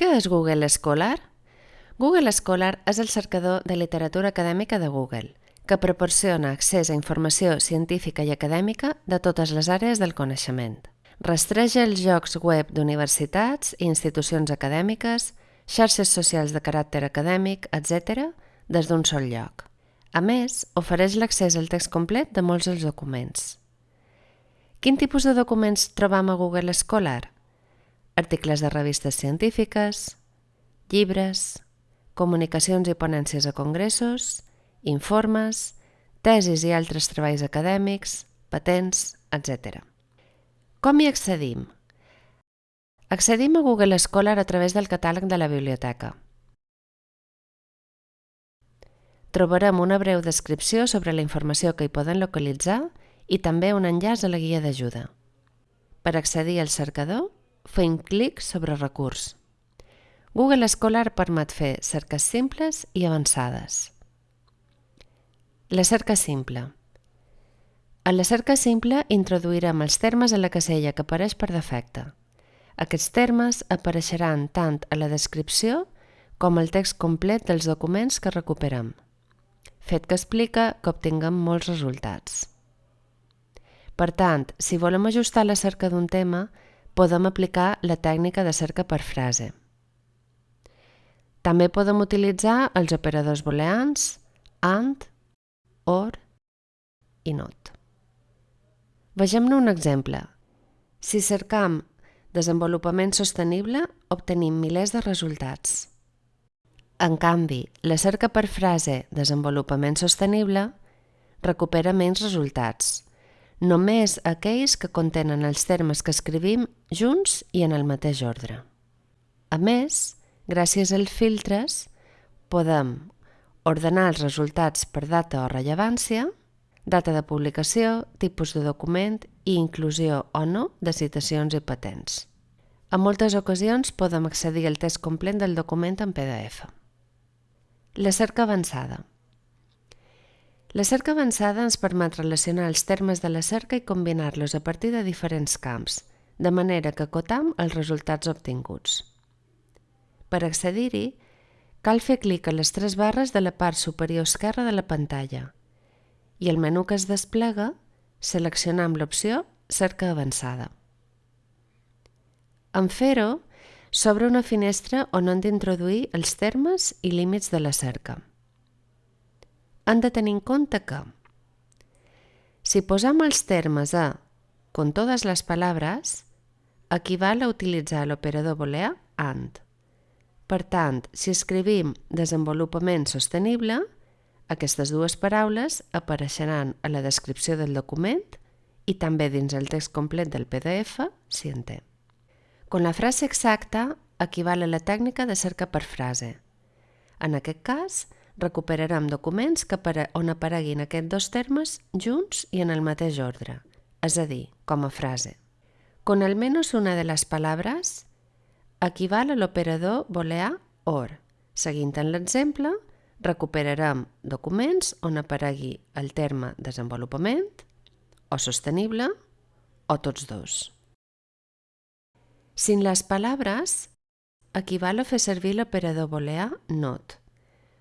Què és Google Scholar? Google Scholar és el cercador de literatura acadèmica de Google, que proporciona accés a informació científica i acadèmica de totes les àrees del coneixement. Rastreja els jocs web d'universitats i institucions acadèmiques, xarxes socials de caràcter acadèmic, etc., des d'un sol lloc. A més, ofereix l'accés al text complet de molts dels documents. Quin tipus de documents trobam a Google Scholar? Articles de revistes científiques, llibres, comunicacions i ponències a congressos, informes, tesis i altres treballs acadèmics, patents, etc. Com hi accedim? Accedim a Google Scholar a través del catàleg de la biblioteca. Trobarem una breu descripció sobre la informació que hi poden localitzar i també un enllaç a la guia d'ajuda. Per accedir al cercador, fem clic sobre recurs. Google Scholar permet fer cerques simples i avançades. La cerca simple. A la cerca simple introduirem els termes a la casella que apareix per defecte. Aquests termes apareixeran tant a la descripció com al text complet dels documents que recuperem, fet que explica que obtinguem molts resultats. Per tant, si volem ajustar la cerca d'un tema, podem aplicar la tècnica de cerca per frase. També podem utilitzar els operadors booleans AND, OR i NOT. Vegem-ne un exemple. Si cercam desenvolupament sostenible, obtenim milers de resultats. En canvi, la cerca per frase desenvolupament sostenible recupera menys resultats, només aquells que contenen els termes que escrivim junts i en el mateix ordre. A més, Gràcies als filtres podem ordenar els resultats per data o rellevància, data de publicació, tipus de document i inclusió o no de citacions i patents. En moltes ocasions podem accedir al test complet del document en PDF. La cerca avançada. La cerca avançada ens permet relacionar els termes de la cerca i combinar-los a partir de diferents camps, de manera que acotam els resultats obtinguts. Per accedir-hi, cal fer clic a les tres barres de la part superior esquerra de la pantalla i el menú que es desplega seleccionam l'opció Cerca avançada. En fer-ho, s'obre una finestra on han d'introduir els termes i límits de la cerca. Han de tenir en compte que si posam els termes a con totes les paraules, equival a utilitzar l'operador booleà AND. Per tant, si escrivim desenvolupament sostenible, aquestes dues paraules apareixeran a la descripció del document i també dins el text complet del PDF si en té. Con la frase exacta equival a la tècnica de cerca per frase. En aquest cas, recuperarem documents que on apareguin aquests dos termes junts i en el mateix ordre, és a dir, com a frase. Con al menos una de les paraules equival a l'operador booleà OR. Seguint en l'exemple, recuperarem documents on aparegui el terme desenvolupament o sostenible o tots dos. Sin les paraules, equival a fer servir l'operador booleà NOT.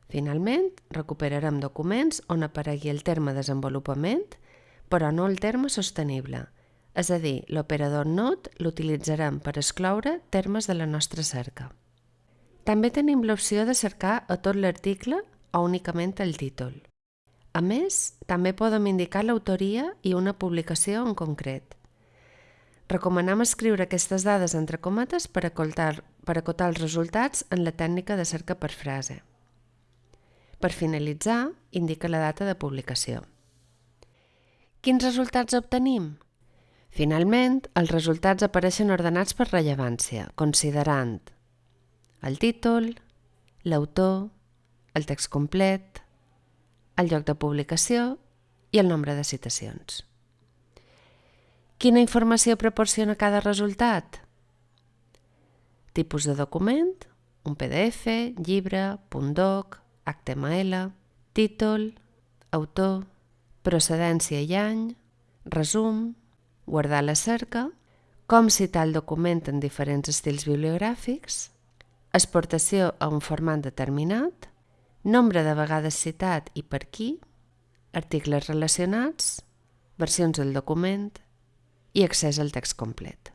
Finalment, recuperarem documents on aparegui el terme desenvolupament, però no el terme sostenible, és a dir, l'operador not l'utilitzarem per excloure termes de la nostra cerca. També tenim l'opció de cercar a tot l'article o únicament el títol. A més, també podem indicar l'autoria i una publicació en concret. Recomanem escriure aquestes dades entre cometes per acotar, per acotar els resultats en la tècnica de cerca per frase. Per finalitzar, indica la data de publicació. Quins resultats obtenim? Finalment, els resultats apareixen ordenats per rellevància, considerant el títol, l'autor, el text complet, el lloc de publicació i el nombre de citacions. Quina informació proporciona cada resultat? Tipus de document, un PDF, llibre, .doc, HTML, títol, autor, procedència i any, resum, guardar la cerca, com citar el document en diferents estils bibliogràfics, exportació a un format determinat, nombre de vegades citat i per qui, articles relacionats, versions del document i accés al text complet.